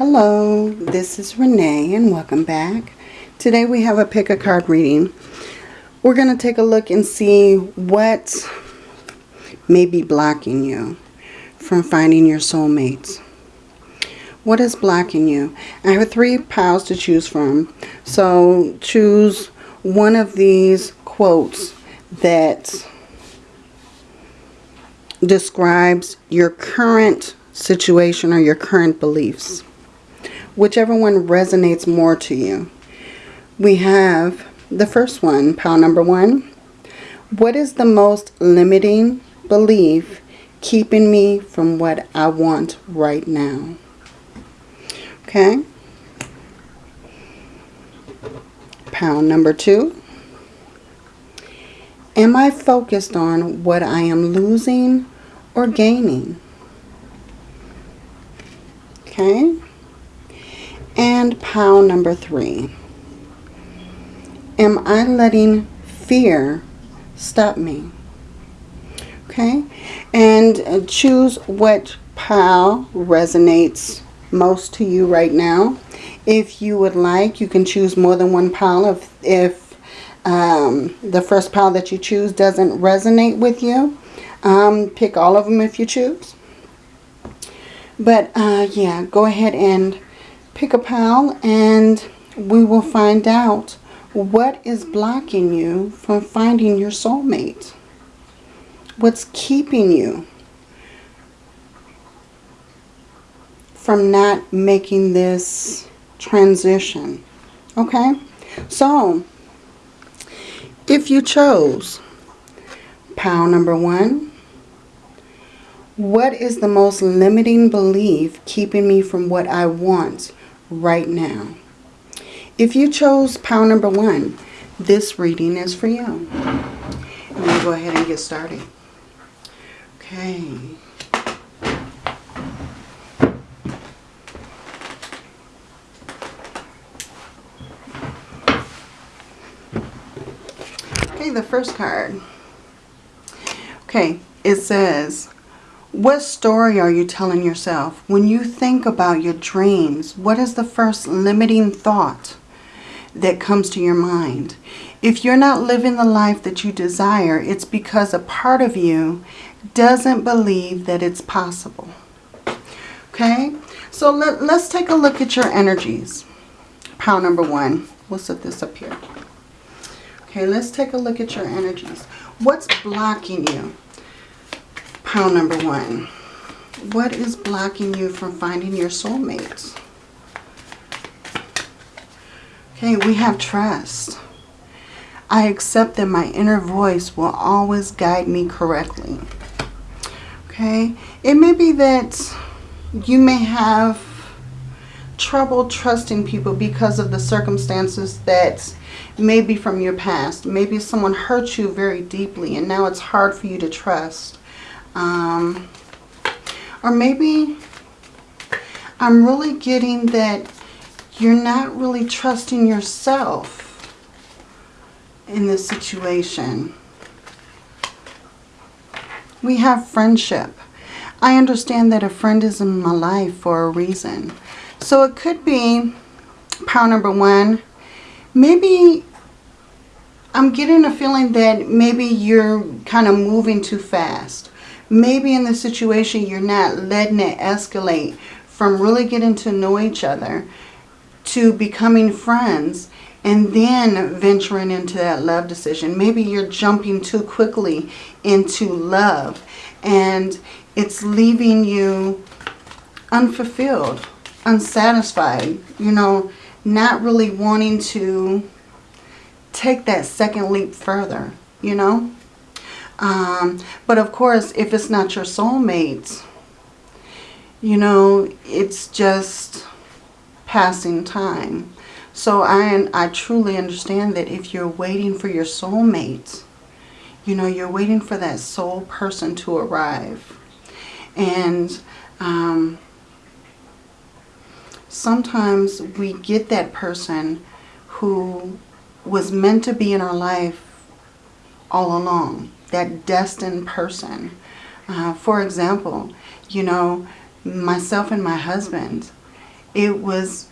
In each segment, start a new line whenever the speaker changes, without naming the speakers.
Hello, this is Renee and welcome back. Today we have a pick a card reading. We're going to take a look and see what may be blocking you from finding your soulmates. What is blocking you? I have three piles to choose from. So choose one of these quotes that describes your current situation or your current beliefs whichever one resonates more to you. We have the first one, pile number one. What is the most limiting belief keeping me from what I want right now? Okay. Pile number two. Am I focused on what I am losing or gaining? Okay. And pile number three. Am I letting fear stop me? Okay. And uh, choose what pile resonates most to you right now. If you would like, you can choose more than one pile. If, if um, the first pile that you choose doesn't resonate with you, um, pick all of them if you choose. But uh, yeah, go ahead and pick a pile and we will find out what is blocking you from finding your soulmate. What's keeping you from not making this transition. Okay? So, if you chose pile number one, what is the most limiting belief keeping me from what I want right now. If you chose pile number one, this reading is for you. And we'll go ahead and get started. Okay. Okay, the first card. Okay, it says, what story are you telling yourself? When you think about your dreams, what is the first limiting thought that comes to your mind? If you're not living the life that you desire, it's because a part of you doesn't believe that it's possible. Okay? So let, let's take a look at your energies. Pile number one. We'll set this up here. Okay, let's take a look at your energies. What's blocking you? Pile number one. What is blocking you from finding your soulmates? Okay, we have trust. I accept that my inner voice will always guide me correctly. Okay, it may be that you may have trouble trusting people because of the circumstances that maybe from your past. Maybe someone hurt you very deeply and now it's hard for you to trust. Um, or maybe I'm really getting that you're not really trusting yourself in this situation. We have friendship. I understand that a friend is in my life for a reason. So it could be, power number one, maybe I'm getting a feeling that maybe you're kind of moving too fast. Maybe in the situation you're not letting it escalate from really getting to know each other to becoming friends and then venturing into that love decision. Maybe you're jumping too quickly into love and it's leaving you unfulfilled, unsatisfied, you know, not really wanting to take that second leap further, you know. Um, but of course, if it's not your soulmate, you know, it's just passing time. So I, I truly understand that if you're waiting for your soulmate, you know, you're waiting for that soul person to arrive. And um, sometimes we get that person who was meant to be in our life all along that destined person. Uh, for example, you know, myself and my husband, it was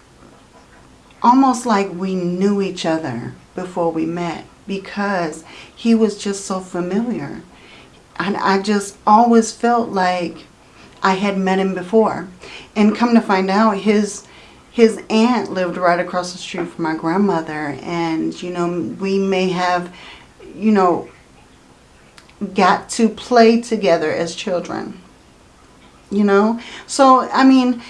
almost like we knew each other before we met because he was just so familiar. And I just always felt like I had met him before. And come to find out, his his aunt lived right across the street from my grandmother. And, you know, we may have, you know, got to play together as children. You know? So, I mean,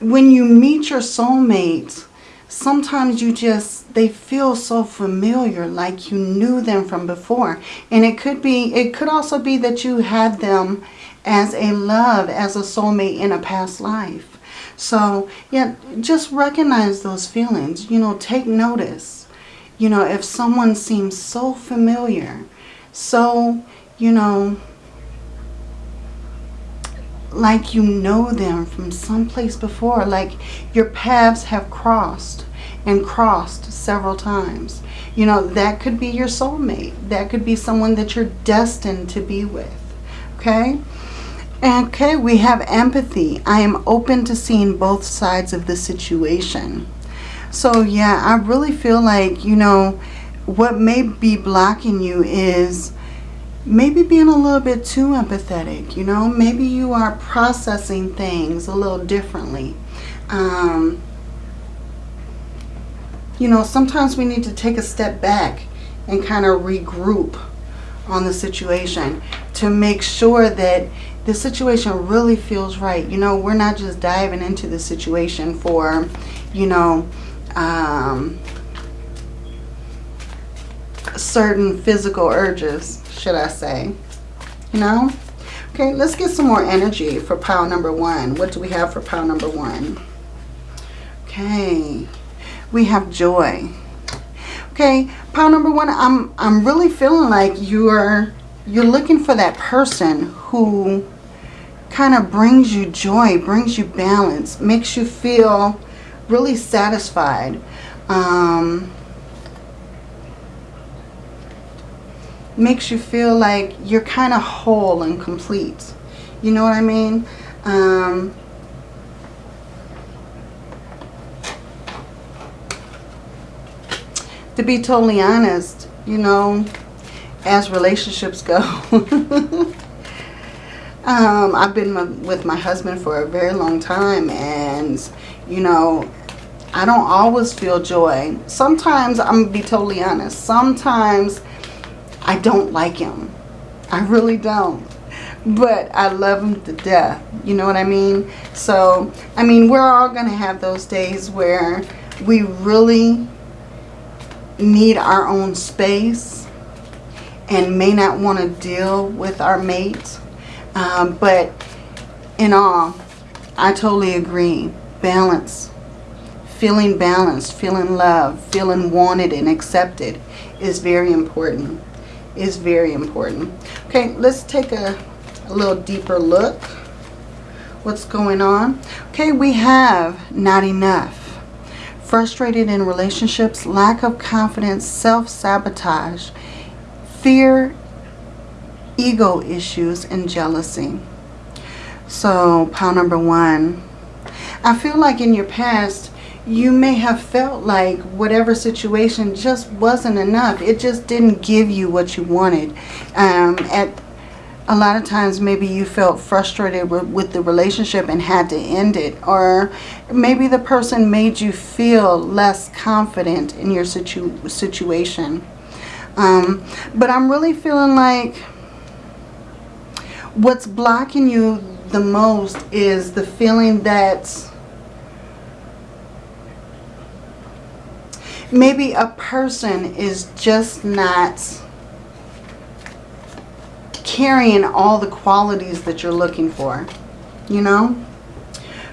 when you meet your soulmate, sometimes you just, they feel so familiar, like you knew them from before. And it could be, it could also be that you had them as a love, as a soulmate in a past life. So, yeah, just recognize those feelings. You know, take notice. You know, if someone seems so familiar, so, you know, like you know them from someplace before, like your paths have crossed and crossed several times. You know, that could be your soulmate. That could be someone that you're destined to be with. Okay? Okay, we have empathy. I am open to seeing both sides of the situation. So, yeah, I really feel like, you know, what may be blocking you is maybe being a little bit too empathetic, you know. Maybe you are processing things a little differently. Um, you know, sometimes we need to take a step back and kind of regroup on the situation to make sure that the situation really feels right. You know, we're not just diving into the situation for, you know, um, certain physical urges, should I say. You know? Okay, let's get some more energy for pile number one. What do we have for pile number one? Okay, we have joy. Okay, pile number one, I'm I'm really feeling like you're you're looking for that person who kind of brings you joy, brings you balance, makes you feel really satisfied. Um, makes you feel like you're kind of whole and complete. You know what I mean? Um, to be totally honest, you know, as relationships go, um, I've been with my husband for a very long time and, you know, I don't always feel joy. Sometimes, I'm going to be totally honest, sometimes I don't like him. I really don't. But I love him to death. You know what I mean? So, I mean, we're all going to have those days where we really need our own space and may not want to deal with our mate. Um, but in all, I totally agree. Balance. Feeling balanced, feeling loved, feeling wanted and accepted is very important. Is very important. Okay, let's take a, a little deeper look. What's going on? Okay, we have not enough frustrated in relationships, lack of confidence, self-sabotage, fear, ego issues, and jealousy. So, pile number one. I feel like in your past, you may have felt like whatever situation just wasn't enough. It just didn't give you what you wanted. Um, at a lot of times maybe you felt frustrated with, the relationship and had to end it. Or maybe the person made you feel less confident in your situ situation. Um, but I'm really feeling like what's blocking you the most is the feeling that maybe a person is just not carrying all the qualities that you're looking for. You know?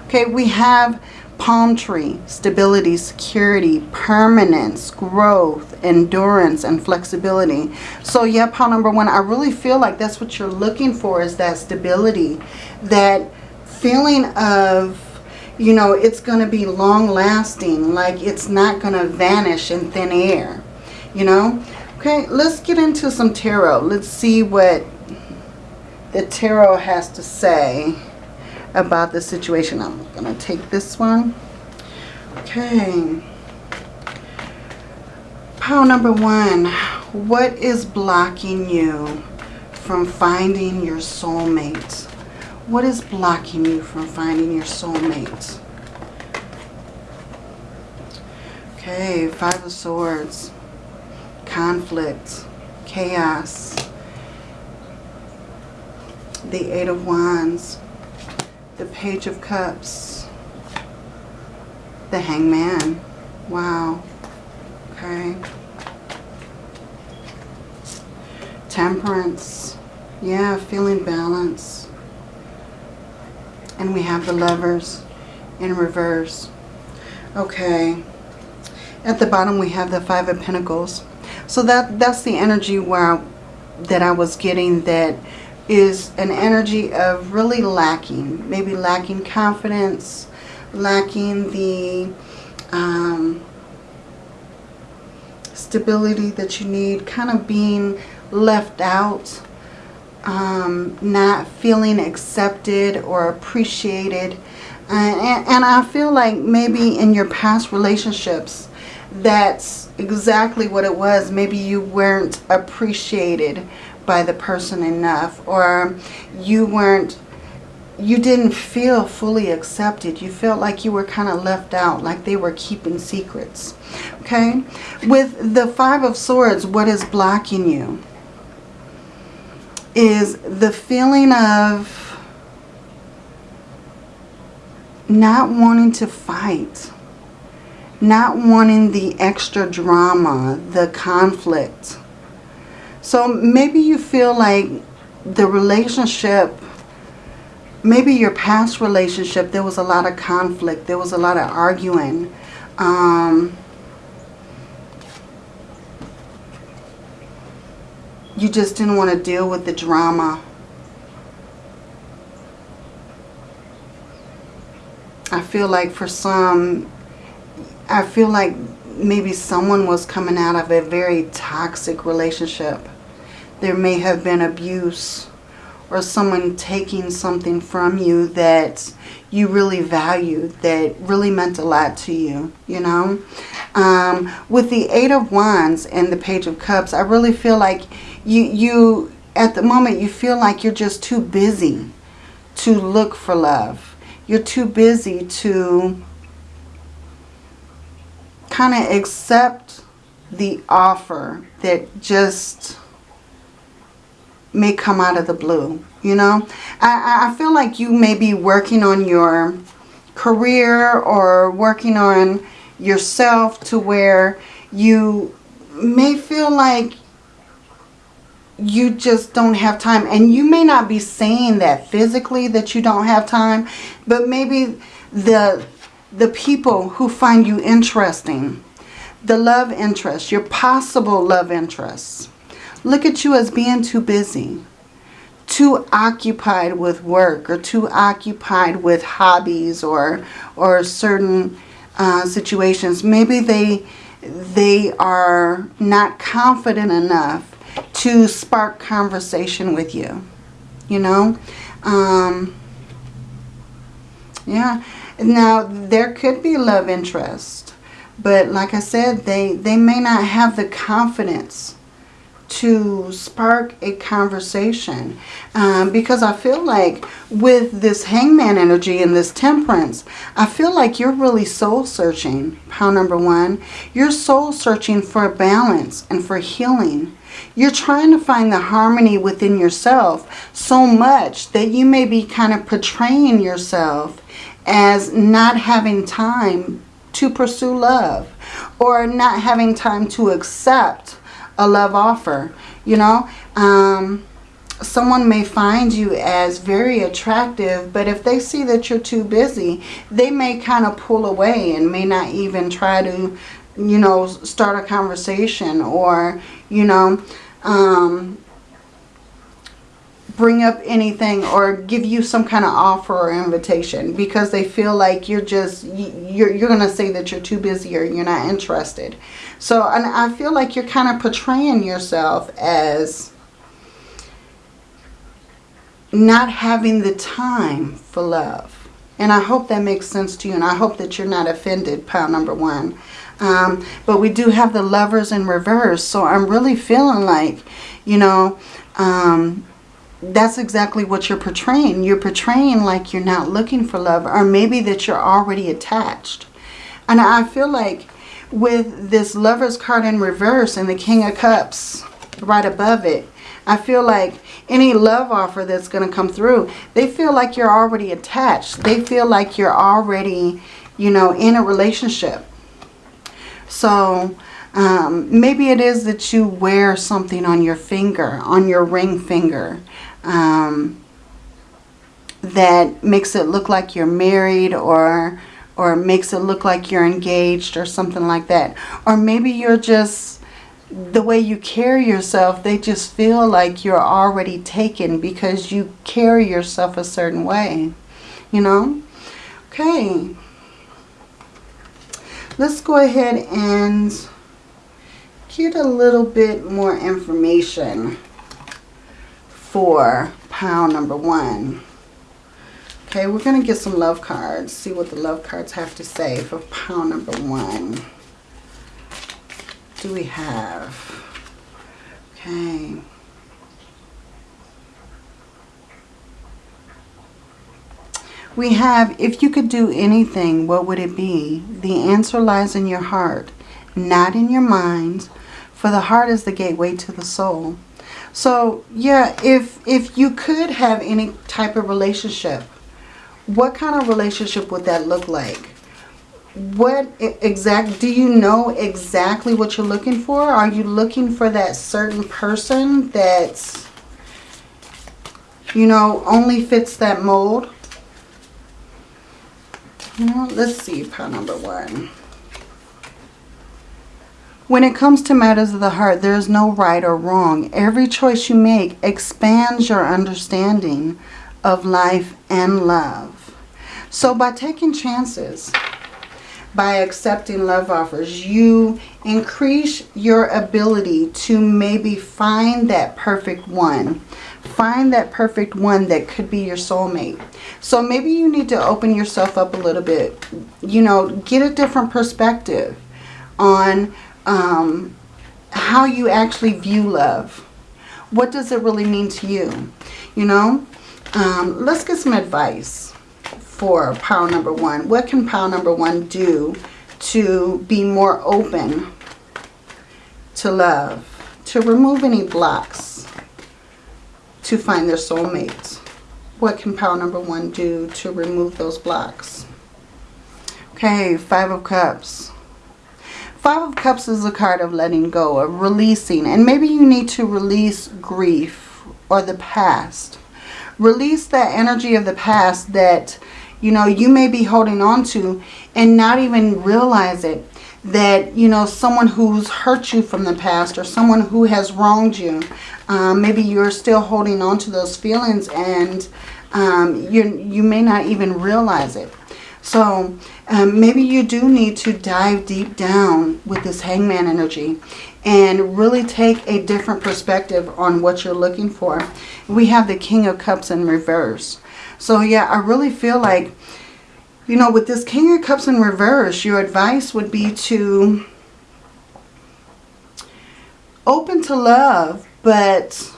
Okay, we have palm tree, stability, security, permanence, growth, endurance, and flexibility. So yeah, pile number one, I really feel like that's what you're looking for is that stability, that feeling of, you know, it's going to be long lasting, like it's not going to vanish in thin air, you know. Okay, let's get into some tarot. Let's see what the tarot has to say about the situation. I'm going to take this one. Okay. Pile number one. What is blocking you from finding your soulmate? What is blocking you from finding your soulmate? Okay, Five of Swords. Conflict. Chaos. The Eight of Wands. The Page of Cups. The Hangman. Wow. Okay. Temperance. Yeah, feeling balance. And we have the lovers in reverse. Okay. At the bottom we have the Five of Pentacles. So that that's the energy where that I was getting that is an energy of really lacking. Maybe lacking confidence, lacking the um, stability that you need, kind of being left out, um, not feeling accepted or appreciated. And, and, and I feel like maybe in your past relationships, that's exactly what it was. Maybe you weren't appreciated by the person enough or you weren't you didn't feel fully accepted. You felt like you were kind of left out, like they were keeping secrets. Okay? With the Five of Swords, what is blocking you is the feeling of not wanting to fight. Not wanting the extra drama, the conflict. So maybe you feel like the relationship maybe your past relationship, there was a lot of conflict. There was a lot of arguing. Um, you just didn't want to deal with the drama. I feel like for some, I feel like maybe someone was coming out of a very toxic relationship. There may have been abuse or someone taking something from you that you really valued, that really meant a lot to you, you know. Um, with the Eight of Wands and the Page of Cups, I really feel like you, you, at the moment, you feel like you're just too busy to look for love. You're too busy to kind of accept the offer that just may come out of the blue, you know. I, I feel like you may be working on your career or working on yourself to where you may feel like you just don't have time. And you may not be saying that physically that you don't have time, but maybe the, the people who find you interesting, the love interest, your possible love interests, look at you as being too busy, too occupied with work or too occupied with hobbies or, or certain uh, situations. Maybe they, they are not confident enough to spark conversation with you, you know. Um, yeah. Now, there could be love interest. But like I said, they, they may not have the confidence to spark a conversation um, because I feel like with this hangman energy and this temperance, I feel like you're really soul searching, pile number one. You're soul searching for balance and for healing. You're trying to find the harmony within yourself so much that you may be kind of portraying yourself as not having time to pursue love or not having time to accept a love offer. You know, um, someone may find you as very attractive, but if they see that you're too busy, they may kind of pull away and may not even try to, you know, start a conversation or, you know, um, bring up anything or give you some kind of offer or invitation because they feel like you're just, you're, you're going to say that you're too busy or you're not interested. So and I feel like you're kind of portraying yourself as not having the time for love. And I hope that makes sense to you. And I hope that you're not offended, pile number one. Um, but we do have the lovers in reverse. So I'm really feeling like, you know, um, that's exactly what you're portraying. You're portraying like you're not looking for love or maybe that you're already attached. And I feel like with this lover's card in reverse and the king of cups right above it, I feel like any love offer that's going to come through, they feel like you're already attached. They feel like you're already, you know, in a relationship. So um, maybe it is that you wear something on your finger, on your ring finger, um, that makes it look like you're married or or makes it look like you're engaged or something like that. Or maybe you're just, the way you carry yourself, they just feel like you're already taken because you carry yourself a certain way, you know? Okay. Let's go ahead and get a little bit more information for pile number one. Okay, we're going to get some love cards. See what the love cards have to say for pile number one. do we have? Okay. We have, if you could do anything, what would it be? The answer lies in your heart, not in your mind, for the heart is the gateway to the soul. So, yeah, if, if you could have any type of relationship, what kind of relationship would that look like? What exact, do you know exactly what you're looking for? Are you looking for that certain person that's, you know, only fits that mold? Let's see, pile number one. When it comes to matters of the heart, there is no right or wrong. Every choice you make expands your understanding of life and love. So by taking chances, by accepting love offers, you increase your ability to maybe find that perfect one. Find that perfect one that could be your soulmate. So maybe you need to open yourself up a little bit. You know, get a different perspective on um, how you actually view love. What does it really mean to you? You know, um, let's get some advice for pile number one. What can pile number one do to be more open to love, to remove any blocks, to find their soulmates? What can pile number one do to remove those blocks? Okay, Five of Cups. Five of Cups is a card of letting go, of releasing. And maybe you need to release grief or the past. Release that energy of the past that you know, you may be holding on to and not even realize it. That, you know, someone who's hurt you from the past or someone who has wronged you. Um, maybe you're still holding on to those feelings and um, you, you may not even realize it. So um, maybe you do need to dive deep down with this hangman energy and really take a different perspective on what you're looking for. We have the King of Cups in reverse. So yeah, I really feel like, you know, with this King of Cups in reverse, your advice would be to open to love, but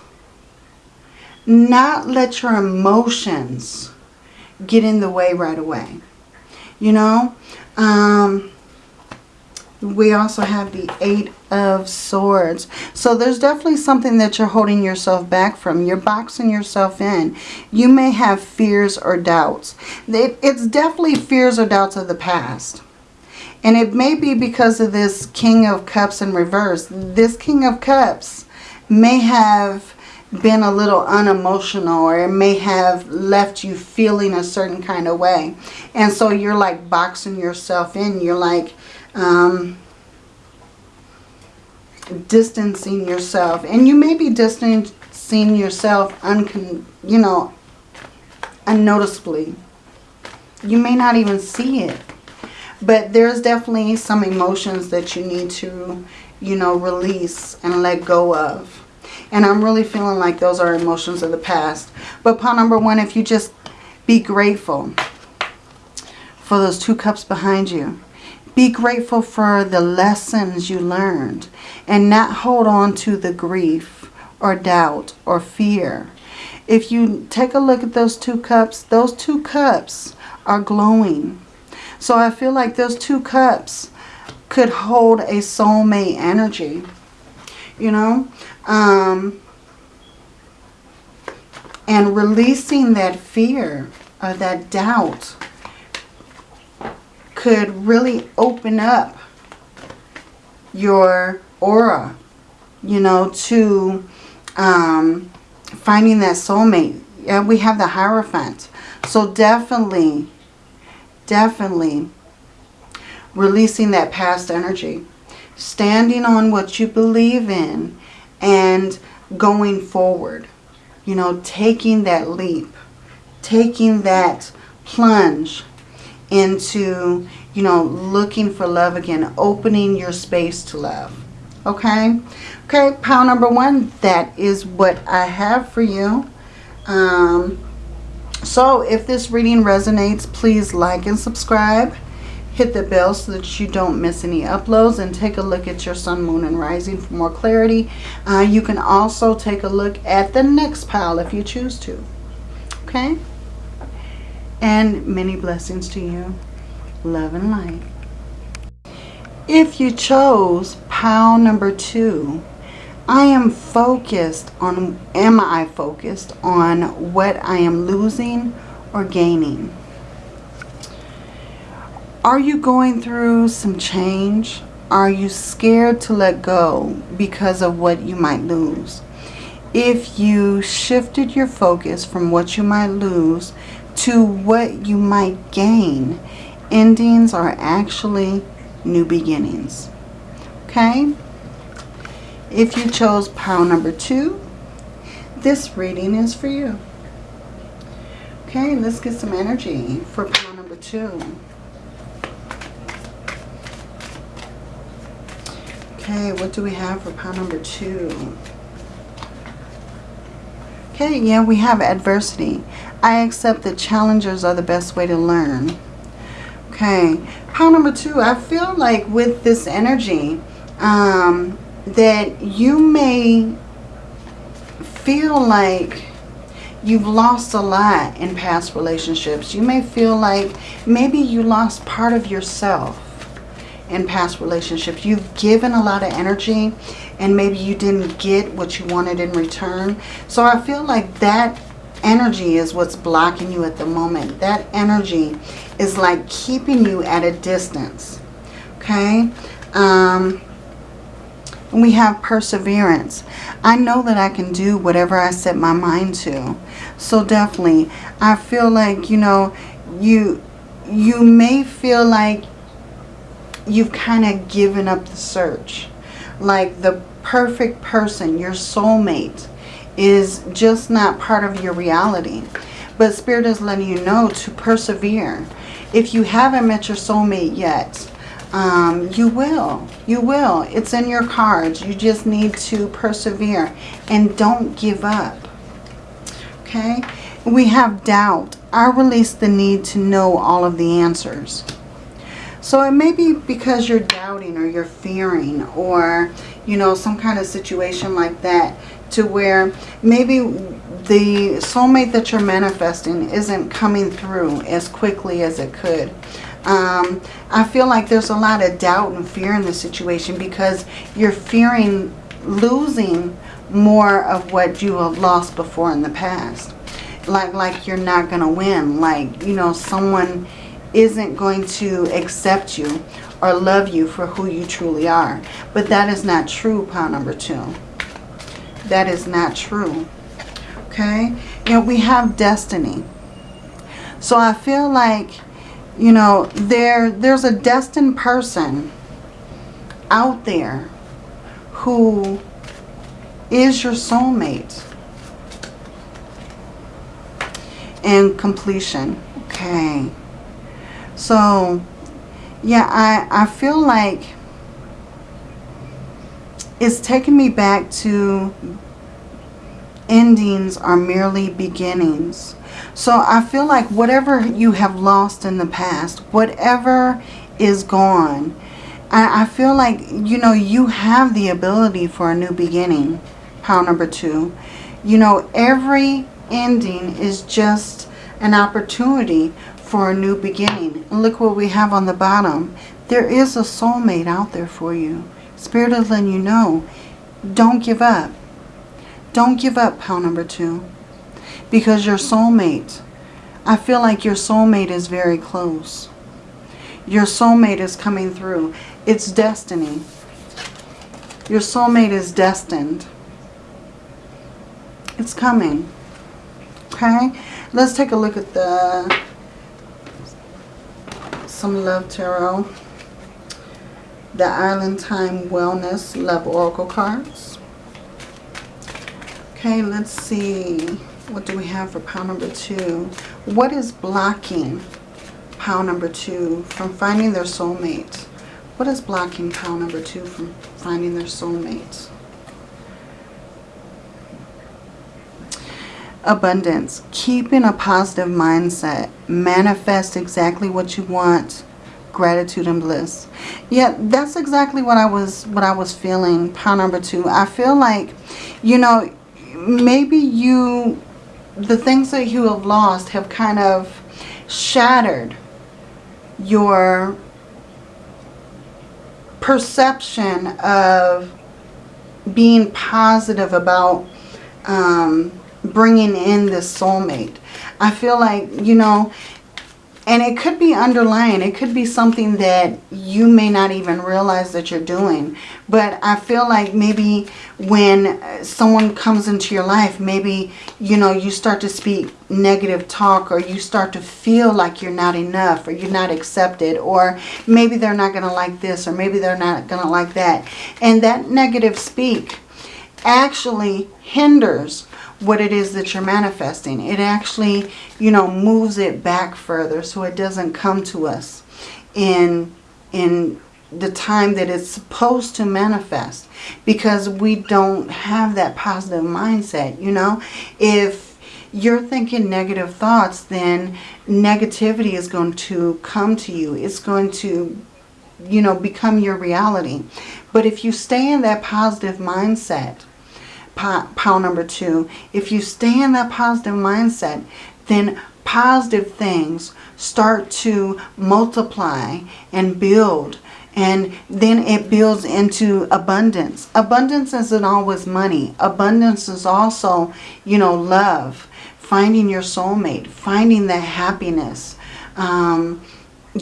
not let your emotions get in the way right away. You know, um, we also have the Eight of Swords. So there's definitely something that you're holding yourself back from. You're boxing yourself in. You may have fears or doubts. It's definitely fears or doubts of the past. And it may be because of this King of Cups in reverse. This King of Cups may have been a little unemotional or it may have left you feeling a certain kind of way. And so you're like boxing yourself in. You're like, um, distancing yourself. And you may be distancing yourself, uncon you know, unnoticeably. You may not even see it. But there's definitely some emotions that you need to, you know, release and let go of. And I'm really feeling like those are emotions of the past. But pile number one, if you just be grateful. for those two cups behind you. Be grateful for the lessons you learned and not hold on to the grief or doubt or fear. If you take a look at those two cups, those two cups are glowing. So I feel like those two cups could hold a soulmate energy. You know? Um, and releasing that fear or that doubt could really open up your aura, you know, to um, finding that soulmate. Yeah, we have the Hierophant. So definitely, definitely releasing that past energy. Standing on what you believe in and going forward. You know, taking that leap. Taking that plunge into, you know, looking for love again, opening your space to love. Okay? Okay, pile number one, that is what I have for you. Um, so if this reading resonates, please like and subscribe. Hit the bell so that you don't miss any uploads and take a look at your sun, moon, and rising for more clarity. Uh, you can also take a look at the next pile if you choose to. Okay? And many blessings to you. Love and light. If you chose pile number two, I am focused on, am I focused on what I am losing or gaining? Are you going through some change? Are you scared to let go because of what you might lose? If you shifted your focus from what you might lose to what you might gain. Endings are actually new beginnings. Okay? If you chose pile number two, this reading is for you. Okay, let's get some energy for pile number two. Okay, what do we have for pile number two? Okay, yeah, we have adversity. I accept that challenges are the best way to learn. Okay, pile number two, I feel like with this energy um, that you may feel like you've lost a lot in past relationships. You may feel like maybe you lost part of yourself in past relationships. You've given a lot of energy and maybe you didn't get what you wanted in return. So I feel like that energy is what's blocking you at the moment. That energy is like keeping you at a distance. Okay? Um, we have perseverance. I know that I can do whatever I set my mind to. So definitely, I feel like, you know, you you may feel like you've kind of given up the search. Like the perfect person, your soulmate, is just not part of your reality. But Spirit is letting you know to persevere. If you haven't met your soulmate yet, um, you will. You will. It's in your cards. You just need to persevere and don't give up. Okay? We have doubt. I release the need to know all of the answers. So it may be because you're doubting or you're fearing or, you know, some kind of situation like that to where maybe the soulmate that you're manifesting isn't coming through as quickly as it could. Um, I feel like there's a lot of doubt and fear in the situation because you're fearing losing more of what you have lost before in the past. Like, like you're not going to win. Like, you know, someone isn't going to accept you or love you for who you truly are. But that is not true, pile number two. That is not true. Okay? Know, we have destiny. So I feel like, you know, there there's a destined person out there who is your soulmate. And completion. Okay. So, yeah, I, I feel like it's taken me back to endings are merely beginnings. So I feel like whatever you have lost in the past, whatever is gone, I, I feel like, you know, you have the ability for a new beginning. Pile number two. You know, every ending is just an opportunity for a new beginning. Look what we have on the bottom. There is a soulmate out there for you. Spirit is letting you know, don't give up. Don't give up, pile number two. Because your soulmate, I feel like your soulmate is very close. Your soulmate is coming through. It's destiny. Your soulmate is destined. It's coming. Okay? Let's take a look at the some love tarot. The Island Time Wellness Love Oracle cards. Okay, let's see. What do we have for pile number two? What is blocking pile number two from finding their soulmate? What is blocking pile number two from finding their soulmate? Abundance. Keeping a positive mindset. Manifest exactly what you want. Gratitude and bliss. Yeah, that's exactly what I was what I was feeling. Pile number two. I feel like, you know, maybe you, the things that you have lost have kind of shattered your perception of being positive about um, bringing in this soulmate. I feel like, you know, and it could be underlying. It could be something that you may not even realize that you're doing. But I feel like maybe when uh, someone comes into your life, maybe, you know, you start to speak negative talk or you start to feel like you're not enough or you're not accepted or maybe they're not going to like this or maybe they're not going to like that. And that negative speak actually hinders what it is that you're manifesting. It actually, you know, moves it back further so it doesn't come to us in, in the time that it's supposed to manifest because we don't have that positive mindset, you know. If you're thinking negative thoughts, then negativity is going to come to you. It's going to, you know, become your reality. But if you stay in that positive mindset, pile number two, if you stay in that positive mindset, then positive things start to multiply and build. And then it builds into abundance. Abundance isn't always money. Abundance is also, you know, love. Finding your soulmate. Finding that happiness. Um,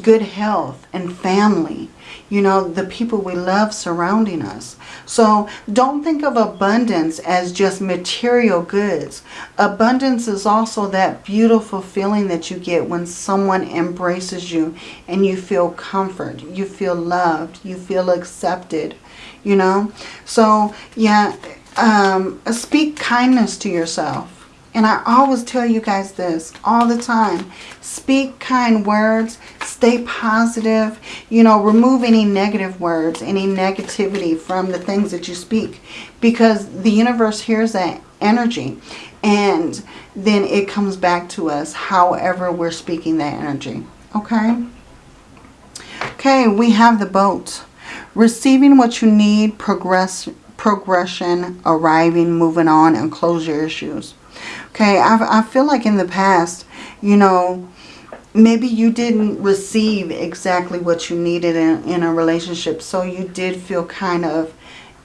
good health and family you know, the people we love surrounding us. So don't think of abundance as just material goods. Abundance is also that beautiful feeling that you get when someone embraces you and you feel comfort, you feel loved, you feel accepted, you know. So yeah, um, speak kindness to yourself. And I always tell you guys this all the time. Speak kind words. Stay positive. You know, remove any negative words, any negativity from the things that you speak. Because the universe hears that energy. And then it comes back to us however we're speaking that energy. Okay? Okay, we have the boat. Receiving what you need, progress, progression, arriving, moving on, and close your issues. Okay, I, I feel like in the past, you know, maybe you didn't receive exactly what you needed in, in a relationship. So you did feel kind of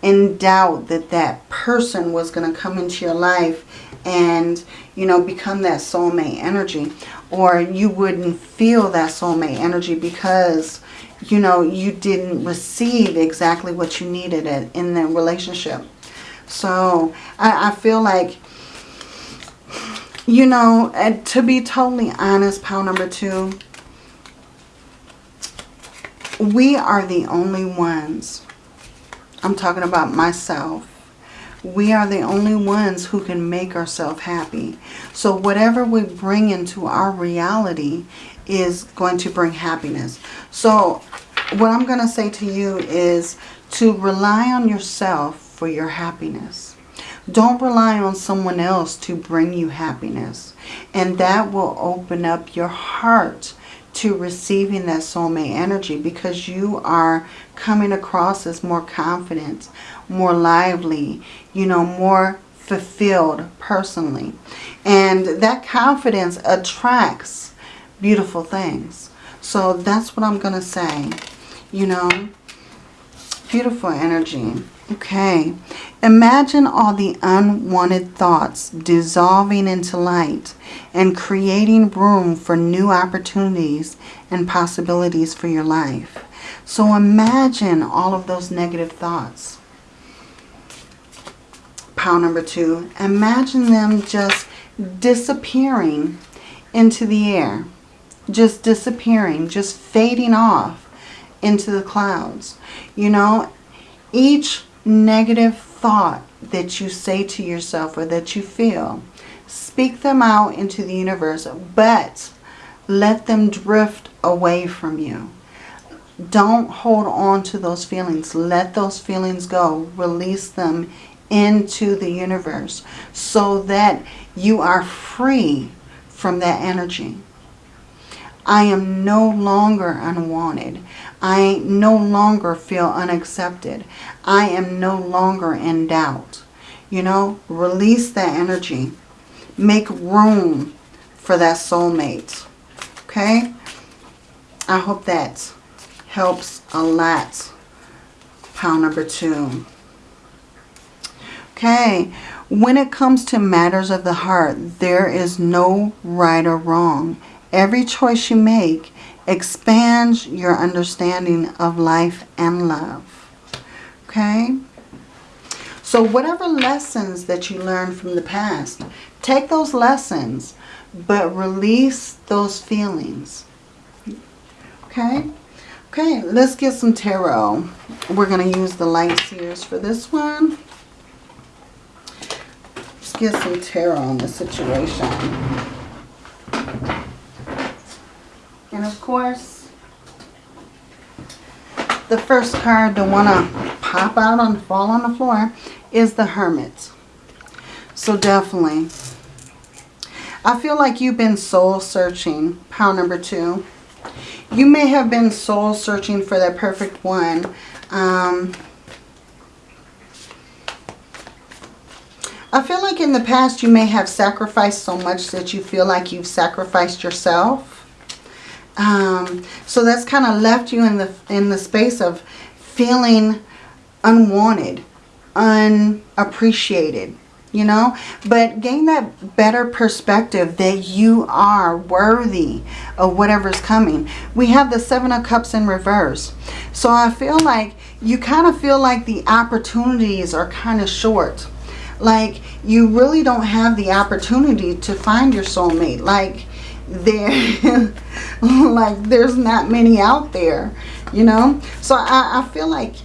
in doubt that that person was going to come into your life and, you know, become that soulmate energy. Or you wouldn't feel that soulmate energy because, you know, you didn't receive exactly what you needed in the relationship. So I, I feel like you know, to be totally honest, pile number two, we are the only ones, I'm talking about myself, we are the only ones who can make ourselves happy. So whatever we bring into our reality is going to bring happiness. So what I'm going to say to you is to rely on yourself for your happiness. Don't rely on someone else to bring you happiness. And that will open up your heart to receiving that soulmate energy because you are coming across as more confident, more lively, you know, more fulfilled personally. And that confidence attracts beautiful things. So that's what I'm going to say. You know, beautiful energy. Okay. Imagine all the unwanted thoughts dissolving into light and creating room for new opportunities and possibilities for your life. So imagine all of those negative thoughts. Pile number two. Imagine them just disappearing into the air. Just disappearing, just fading off into the clouds. You know, each negative thought that you say to yourself or that you feel, speak them out into the universe, but let them drift away from you. Don't hold on to those feelings. Let those feelings go. Release them into the universe so that you are free from that energy. I am no longer unwanted. I no longer feel unaccepted. I am no longer in doubt. You know, release that energy. Make room for that soulmate. Okay? I hope that helps a lot. Pile number two. Okay, when it comes to matters of the heart, there is no right or wrong. Every choice you make expands your understanding of life and love. Okay? So whatever lessons that you learned from the past, take those lessons, but release those feelings. Okay? Okay, let's get some tarot. We're going to use the Light Seer's for this one. Let's get some tarot on the situation. And of course, the first card to want to pop out and fall on the floor is the Hermit. So definitely. I feel like you've been soul searching, pile number two. You may have been soul searching for that perfect one. Um, I feel like in the past you may have sacrificed so much that you feel like you've sacrificed yourself. Um, so that's kind of left you in the in the space of feeling unwanted, unappreciated, you know. But gain that better perspective that you are worthy of whatever's coming. We have the Seven of Cups in reverse. So I feel like you kind of feel like the opportunities are kind of short. Like you really don't have the opportunity to find your soulmate. Like there. Like there's not many out there you know? So I, I feel like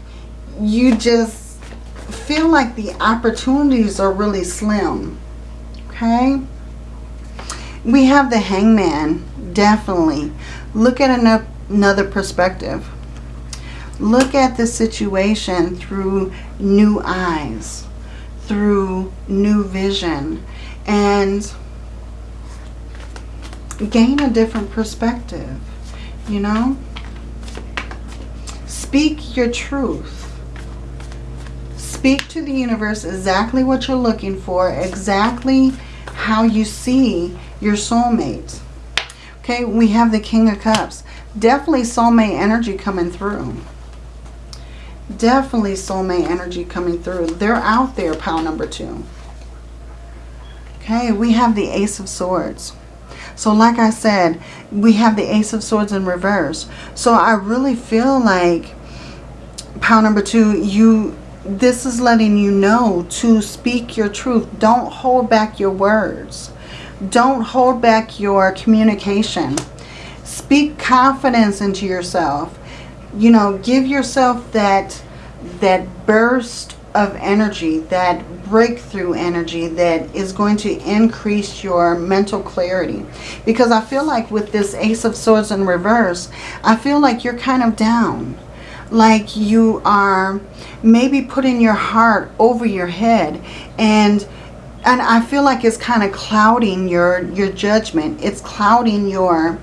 you just feel like the opportunities are really slim okay? We have the hangman definitely. Look at another perspective. Look at the situation through new eyes through new vision and gain a different perspective, you know? Speak your truth. Speak to the universe exactly what you're looking for, exactly how you see your soulmate. Okay, we have the King of Cups. Definitely soulmate energy coming through. Definitely soulmate energy coming through. They're out there, pile number two. Okay, we have the Ace of Swords. So like I said, we have the Ace of Swords in reverse. So I really feel like, pile number two, you this is letting you know to speak your truth. Don't hold back your words. Don't hold back your communication. Speak confidence into yourself. You know, give yourself that that burst of energy, that breakthrough energy that is going to increase your mental clarity. Because I feel like with this Ace of Swords in reverse, I feel like you're kind of down. like you are maybe putting your heart over your head and and I feel like it's kind of clouding your your judgment. It's clouding your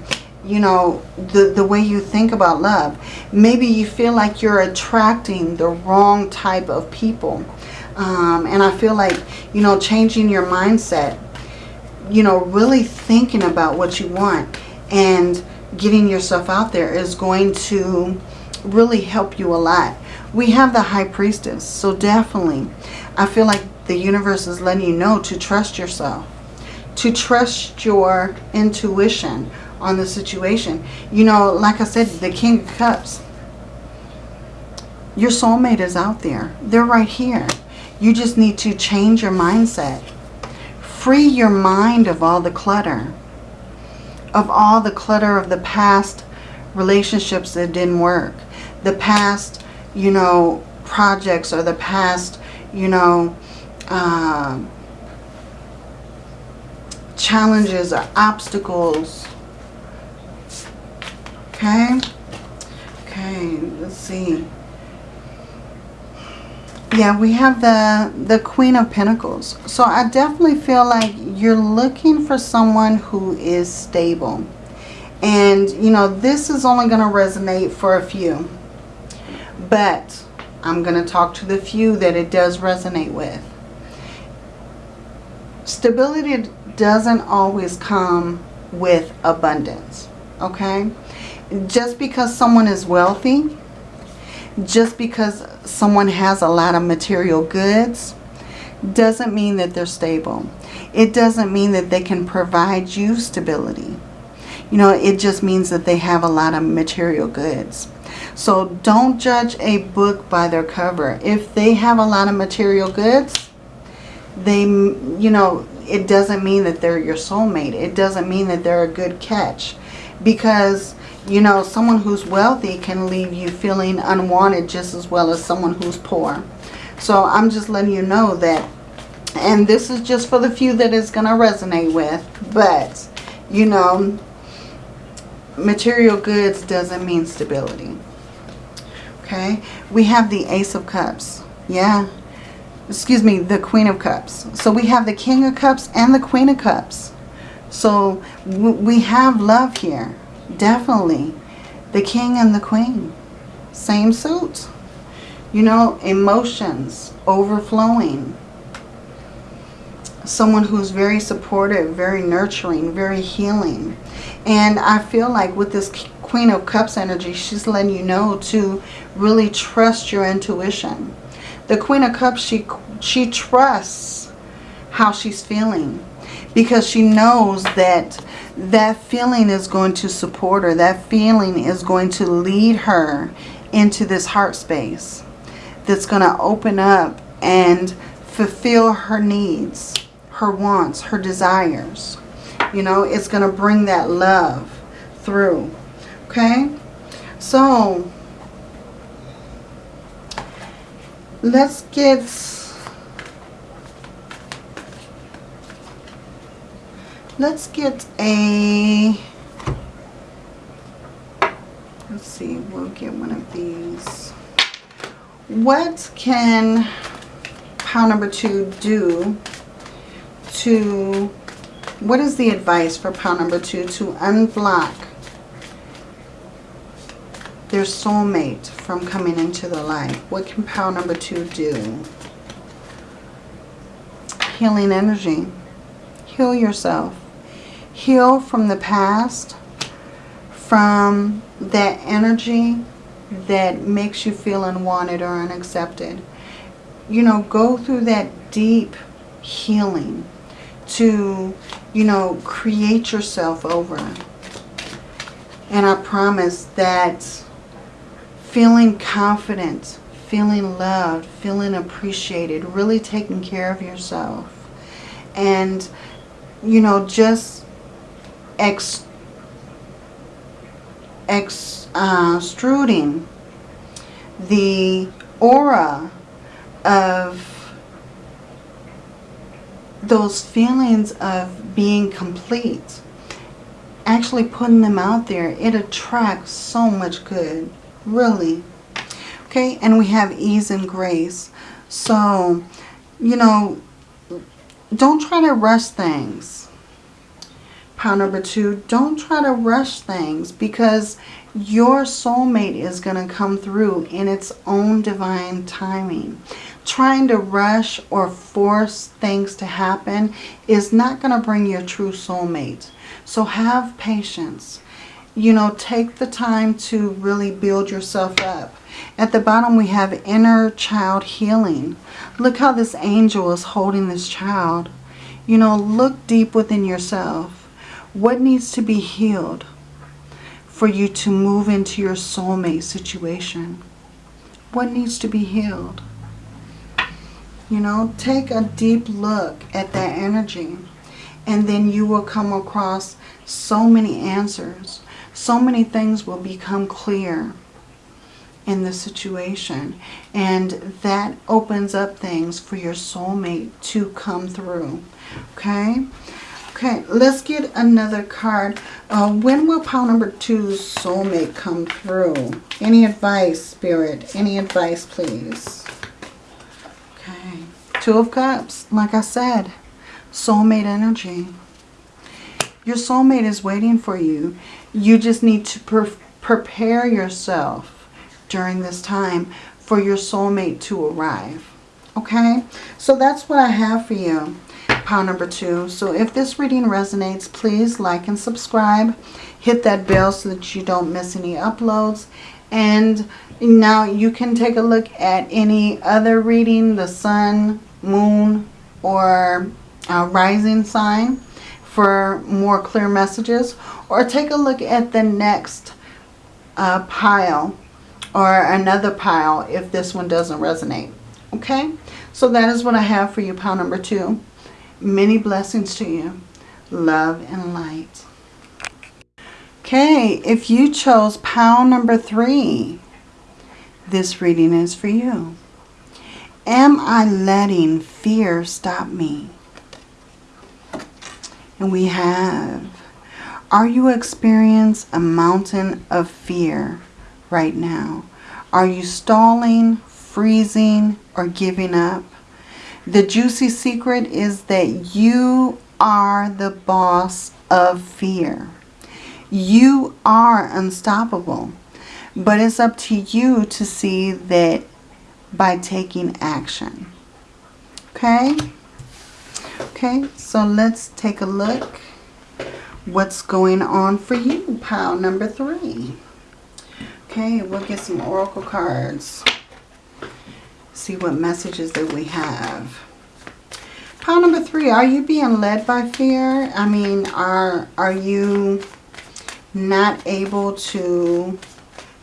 you know the the way you think about love. Maybe you feel like you're attracting the wrong type of people. Um, and I feel like, you know, changing your mindset, you know, really thinking about what you want and getting yourself out there is going to really help you a lot. We have the High Priestess, so definitely I feel like the universe is letting you know to trust yourself, to trust your intuition on the situation. You know, like I said, the King of Cups, your soulmate is out there. They're right here. You just need to change your mindset. Free your mind of all the clutter. Of all the clutter of the past relationships that didn't work. The past, you know, projects or the past, you know, uh, challenges or obstacles. Okay? Okay, let's see. Yeah, we have the, the Queen of Pentacles. So I definitely feel like you're looking for someone who is stable. And, you know, this is only going to resonate for a few. But I'm going to talk to the few that it does resonate with. Stability doesn't always come with abundance. Okay? Just because someone is wealthy just because someone has a lot of material goods doesn't mean that they're stable. It doesn't mean that they can provide you stability. You know, it just means that they have a lot of material goods. So don't judge a book by their cover. If they have a lot of material goods, they, you know, it doesn't mean that they're your soulmate. It doesn't mean that they're a good catch. Because you know, someone who's wealthy can leave you feeling unwanted just as well as someone who's poor. So I'm just letting you know that, and this is just for the few that is going to resonate with, but, you know, material goods doesn't mean stability. Okay, we have the Ace of Cups. Yeah, excuse me, the Queen of Cups. So we have the King of Cups and the Queen of Cups. So we have love here. Definitely. The king and the queen. Same suit. You know, emotions overflowing. Someone who's very supportive, very nurturing, very healing. And I feel like with this Queen of Cups energy, she's letting you know to really trust your intuition. The Queen of Cups, she, she trusts how she's feeling because she knows that that feeling is going to support her. That feeling is going to lead her into this heart space that's going to open up and fulfill her needs, her wants, her desires. You know, it's going to bring that love through. Okay? So, let's get Let's get a, let's see, we'll get one of these. What can pile number two do to, what is the advice for pile number two to unblock their soulmate from coming into the life? What can pile number two do? Healing energy. Heal yourself heal from the past, from that energy that makes you feel unwanted or unaccepted. You know, go through that deep healing to, you know, create yourself over. And I promise that feeling confident, feeling loved, feeling appreciated, really taking care of yourself. And, you know, just ex, extruding uh, the aura of those feelings of being complete. Actually putting them out there, it attracts so much good. Really. Okay, and we have ease and grace. So, you know, don't try to rush things. Pile number two, don't try to rush things because your soulmate is going to come through in its own divine timing. Trying to rush or force things to happen is not going to bring your true soulmate. So have patience. You know, take the time to really build yourself up. At the bottom we have inner child healing. Look how this angel is holding this child. You know, look deep within yourself. What needs to be healed? for you to move into your soulmate situation? What needs to be healed? You know, take a deep look at that energy and then you will come across so many answers. So many things will become clear in the situation. And that opens up things for your soulmate to come through. Okay? Okay, let's get another card. Uh, when will pile number two's soulmate come through? Any advice, Spirit? Any advice, please? Okay, Two of Cups. Like I said, soulmate energy. Your soulmate is waiting for you. You just need to pre prepare yourself during this time for your soulmate to arrive. Okay, so that's what I have for you pile number two. So if this reading resonates, please like and subscribe. Hit that bell so that you don't miss any uploads. And now you can take a look at any other reading, the sun, moon, or uh, rising sign for more clear messages. Or take a look at the next uh, pile or another pile if this one doesn't resonate. Okay, so that is what I have for you, pile number two. Many blessings to you. Love and light. Okay, if you chose pile number three, this reading is for you. Am I letting fear stop me? And we have, are you experiencing a mountain of fear right now? Are you stalling, freezing, or giving up? The juicy secret is that you are the boss of fear. You are unstoppable. But it's up to you to see that by taking action. Okay? Okay, so let's take a look what's going on for you, pile number three. Okay, we'll get some oracle cards see what messages that we have. Pile number three, are you being led by fear? I mean, are, are you not able to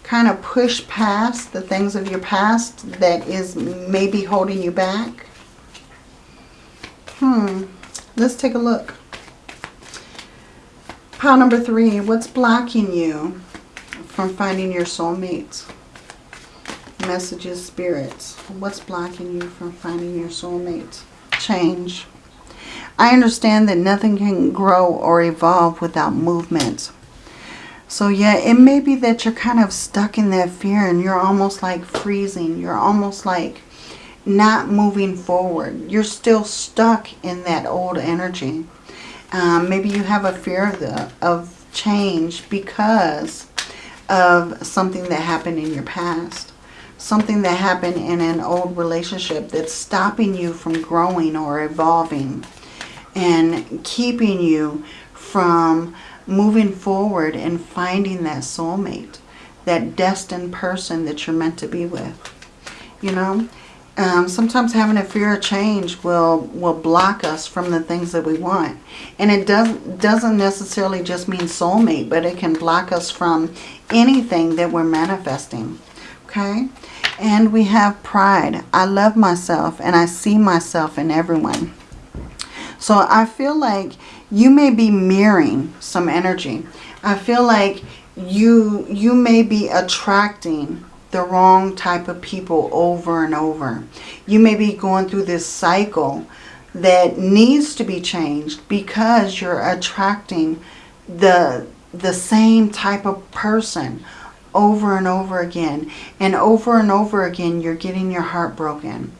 kind of push past the things of your past that is maybe holding you back? Hmm, let's take a look. Pile number three, what's blocking you from finding your soulmates? Messages, spirits. What's blocking you from finding your soulmate? Change. I understand that nothing can grow or evolve without movement. So yeah, it may be that you're kind of stuck in that fear and you're almost like freezing. You're almost like not moving forward. You're still stuck in that old energy. Um, maybe you have a fear of, the, of change because of something that happened in your past something that happened in an old relationship that's stopping you from growing or evolving and keeping you from moving forward and finding that soulmate, that destined person that you're meant to be with. You know, um, sometimes having a fear of change will will block us from the things that we want. And it does, doesn't necessarily just mean soulmate, but it can block us from anything that we're manifesting. Okay? And we have pride. I love myself and I see myself in everyone. So I feel like you may be mirroring some energy. I feel like you you may be attracting the wrong type of people over and over. You may be going through this cycle that needs to be changed because you're attracting the the same type of person over and over again. And over and over again, you're getting your heart broken.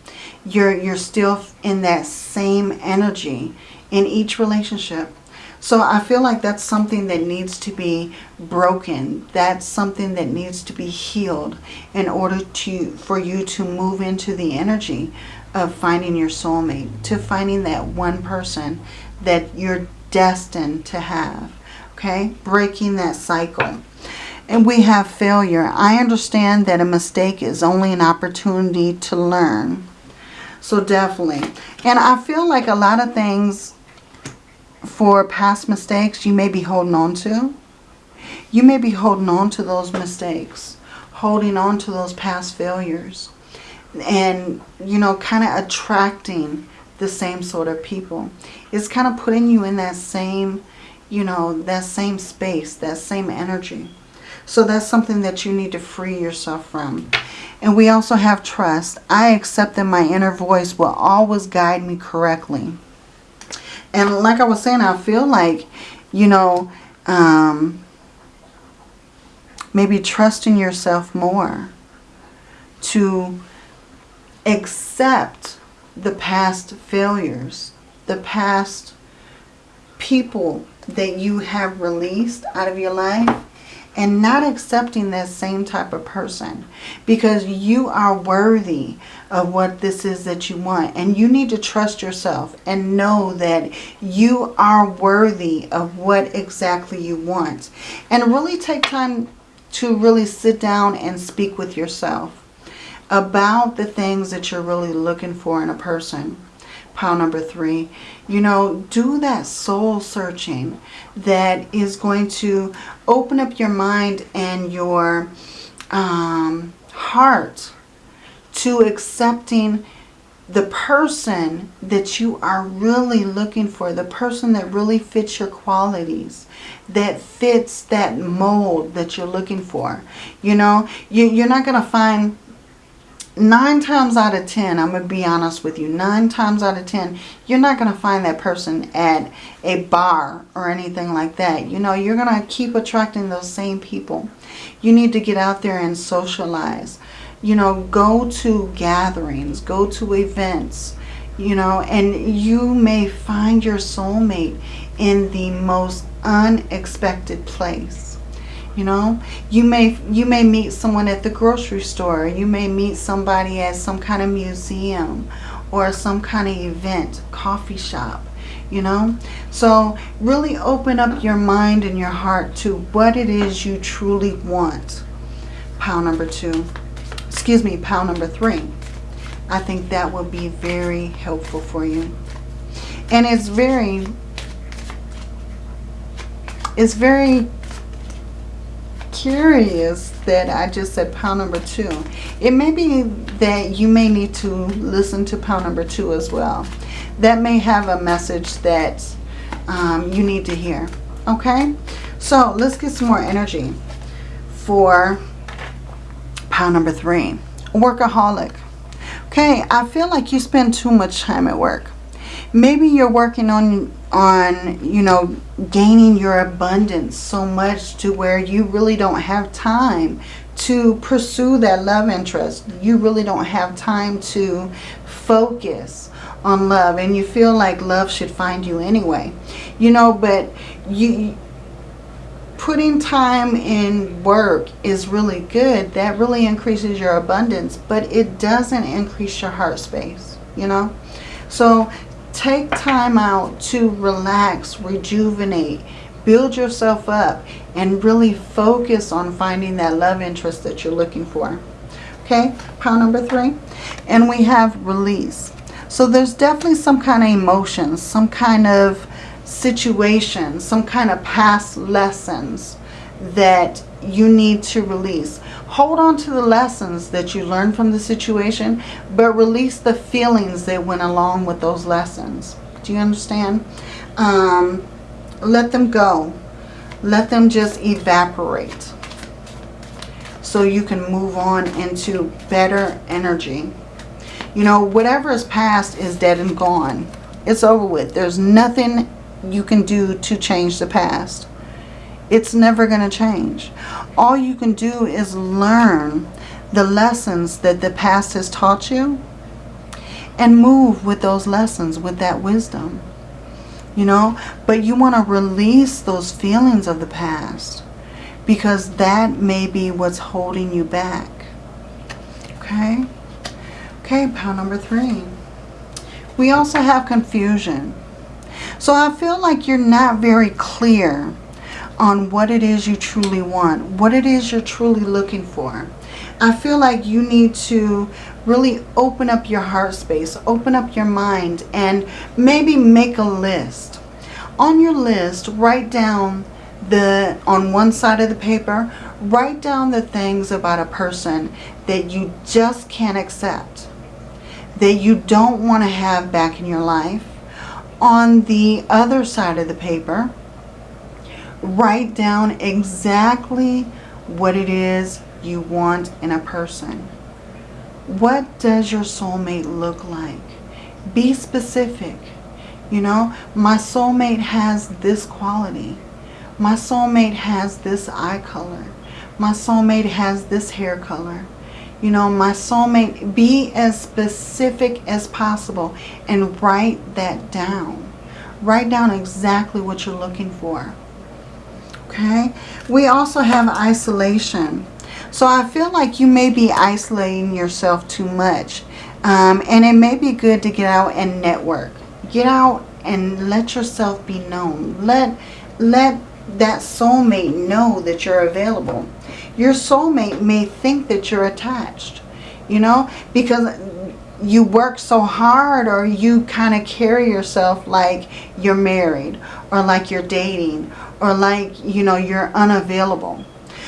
You're, you're still in that same energy in each relationship. So I feel like that's something that needs to be broken. That's something that needs to be healed in order to for you to move into the energy of finding your soulmate, to finding that one person that you're destined to have. Okay? Breaking that cycle. And we have failure. I understand that a mistake is only an opportunity to learn. So definitely. And I feel like a lot of things for past mistakes you may be holding on to. You may be holding on to those mistakes, holding on to those past failures, and, you know, kind of attracting the same sort of people. It's kind of putting you in that same, you know, that same space, that same energy. So that's something that you need to free yourself from. And we also have trust. I accept that my inner voice will always guide me correctly. And like I was saying, I feel like, you know, um, maybe trusting yourself more to accept the past failures, the past people that you have released out of your life and not accepting that same type of person because you are worthy of what this is that you want. And you need to trust yourself and know that you are worthy of what exactly you want. And really take time to really sit down and speak with yourself about the things that you're really looking for in a person pile number three, you know, do that soul searching that is going to open up your mind and your um, heart to accepting the person that you are really looking for, the person that really fits your qualities, that fits that mold that you're looking for. You know, you, you're not going to find nine times out of ten, I'm going to be honest with you, nine times out of ten, you're not going to find that person at a bar or anything like that. You know, you're going to keep attracting those same people. You need to get out there and socialize. You know, go to gatherings, go to events, you know, and you may find your soulmate in the most unexpected place. You know, you may you may meet someone at the grocery store. You may meet somebody at some kind of museum or some kind of event, coffee shop, you know. So really open up your mind and your heart to what it is you truly want. Pile number two, excuse me, pile number three. I think that will be very helpful for you. And it's very, it's very curious that I just said pound number two. It may be that you may need to listen to pound number two as well. That may have a message that um, you need to hear. Okay? So let's get some more energy for pound number three. Workaholic. Okay, I feel like you spend too much time at work. Maybe you're working on on, you know, gaining your abundance so much to where you really don't have time to pursue that love interest. You really don't have time to focus on love and you feel like love should find you anyway. You know, but you putting time in work is really good. That really increases your abundance, but it doesn't increase your heart space, you know? So Take time out to relax, rejuvenate, build yourself up, and really focus on finding that love interest that you're looking for. Okay, pile number three. And we have release. So there's definitely some kind of emotions, some kind of situation, some kind of past lessons that you need to release. Hold on to the lessons that you learned from the situation, but release the feelings that went along with those lessons. Do you understand? Um, let them go. Let them just evaporate. So you can move on into better energy. You know, whatever is past is dead and gone. It's over with. There's nothing you can do to change the past It's never going to change. All you can do is learn the lessons that the past has taught you and move with those lessons, with that wisdom. You know, but you want to release those feelings of the past because that may be what's holding you back. Okay? Okay, pile number three. We also have confusion. So I feel like you're not very clear on what it is you truly want, what it is you're truly looking for. I feel like you need to really open up your heart space, open up your mind, and maybe make a list. On your list, write down the, on one side of the paper, write down the things about a person that you just can't accept, that you don't want to have back in your life. On the other side of the paper, write down exactly what it is you want in a person. What does your soulmate look like? Be specific. You know, my soulmate has this quality. My soulmate has this eye color. My soulmate has this hair color. You know, my soulmate, be as specific as possible and write that down. Write down exactly what you're looking for. Okay? We also have isolation. So I feel like you may be isolating yourself too much. Um, and it may be good to get out and network. Get out and let yourself be known. Let, let that soulmate know that you're available. Your soulmate may think that you're attached, you know, because you work so hard or you kind of carry yourself like you're married or like you're dating or like, you know, you're unavailable.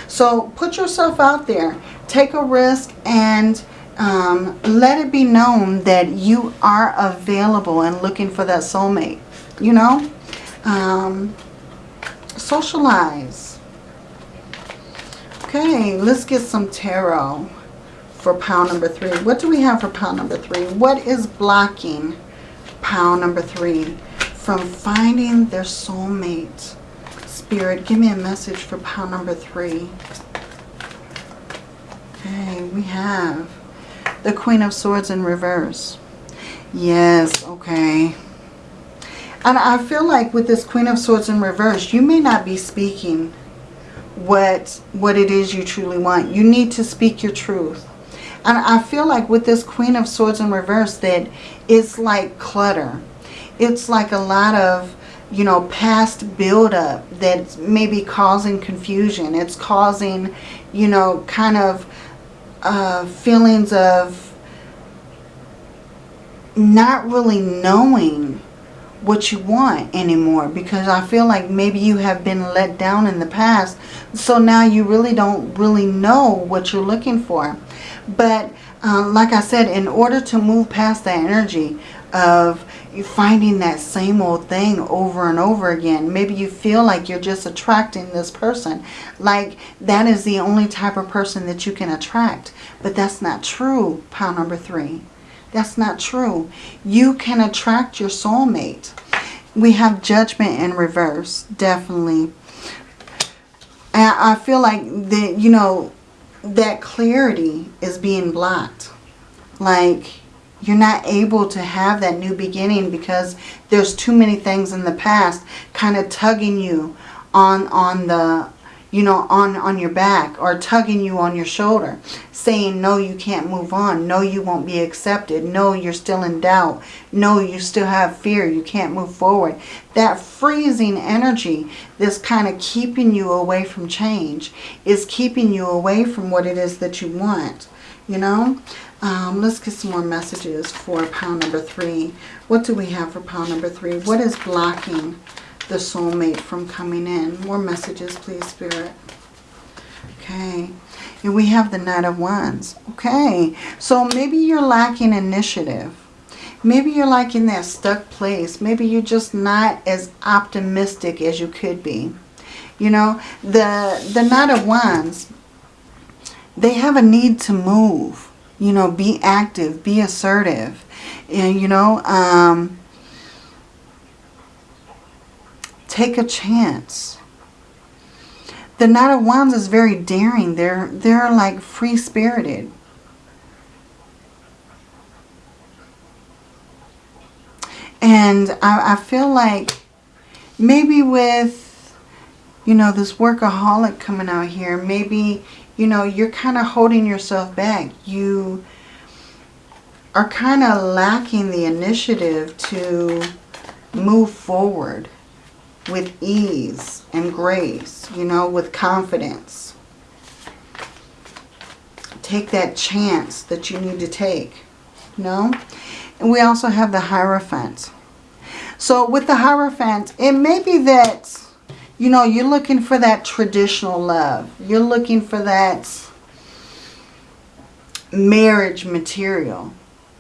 So put yourself out there. Take a risk and um, let it be known that you are available and looking for that soulmate. You know? Um, socialize. Okay, let's get some tarot for pile number three. What do we have for pile number three? What is blocking pile number three from finding their soulmate? Spirit, give me a message for pile number three. Okay, we have the Queen of Swords in reverse. Yes, okay. And I feel like with this Queen of Swords in reverse, you may not be speaking what, what it is you truly want. You need to speak your truth. And I feel like with this Queen of Swords in reverse that it's like clutter. It's like a lot of you know, past buildup that's maybe causing confusion. It's causing, you know, kind of uh, feelings of not really knowing what you want anymore because I feel like maybe you have been let down in the past so now you really don't really know what you're looking for but um, like I said in order to move past that energy of you finding that same old thing over and over again. Maybe you feel like you're just attracting this person. Like that is the only type of person that you can attract. But that's not true, pile number three. That's not true. You can attract your soulmate. We have judgment in reverse, definitely. And I feel like that, you know, that clarity is being blocked. Like you're not able to have that new beginning because there's too many things in the past kind of tugging you on on the you know on on your back or tugging you on your shoulder saying no you can't move on. No you won't be accepted. No you're still in doubt. No you still have fear. You can't move forward. That freezing energy that's kind of keeping you away from change is keeping you away from what it is that you want you know um, let's get some more messages for pound number three. What do we have for pound number three? What is blocking the soulmate from coming in? More messages, please, Spirit. Okay. And we have the Knight of Wands. Okay. So maybe you're lacking initiative. Maybe you're like in that stuck place. Maybe you're just not as optimistic as you could be. You know, the, the Knight of Wands, they have a need to move you know, be active, be assertive. And, you know, um, take a chance. the Knight of Wands is very daring. They're, they're like free-spirited. And I, I feel like maybe with, you know, this workaholic coming out here, maybe, you know, you're kind of holding yourself back. You are kind of lacking the initiative to move forward with ease and grace, you know, with confidence. Take that chance that you need to take, know. And we also have the Hierophant. So with the Hierophant, it may be that, you know, you're looking for that traditional love. You're looking for that marriage material,